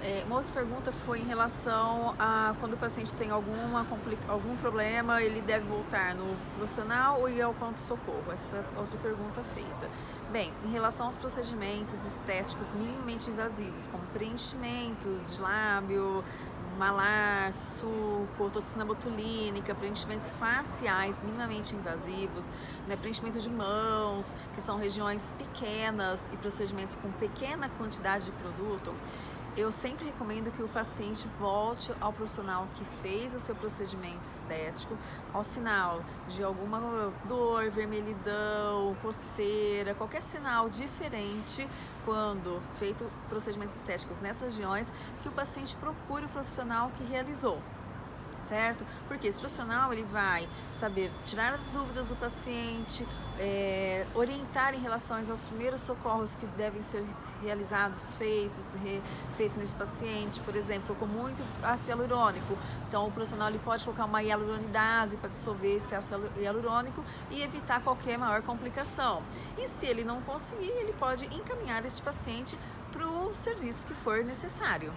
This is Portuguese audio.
É, uma outra pergunta foi em relação a quando o paciente tem alguma, algum problema, ele deve voltar no profissional ou ir ao ponto-socorro? Essa foi outra pergunta feita. Bem, em relação aos procedimentos estéticos minimamente invasivos, como preenchimentos de lábio, malar, suco, toxina botulínica, preenchimentos faciais minimamente invasivos, né, preenchimento de mãos, que são regiões pequenas e procedimentos com pequena quantidade de produto, eu sempre recomendo que o paciente volte ao profissional que fez o seu procedimento estético ao sinal de alguma dor, vermelhidão, coceira, qualquer sinal diferente quando feito procedimentos estéticos nessas regiões, que o paciente procure o profissional que realizou certo? Porque esse profissional ele vai saber tirar as dúvidas do paciente, é, orientar em relação aos primeiros socorros que devem ser realizados, feitos, re, feito nesse paciente, por exemplo, com muito ácido hialurônico. Então o profissional ele pode colocar uma hialuronidase para dissolver esse ácido hialurônico e evitar qualquer maior complicação. E se ele não conseguir, ele pode encaminhar este paciente para o serviço que for necessário.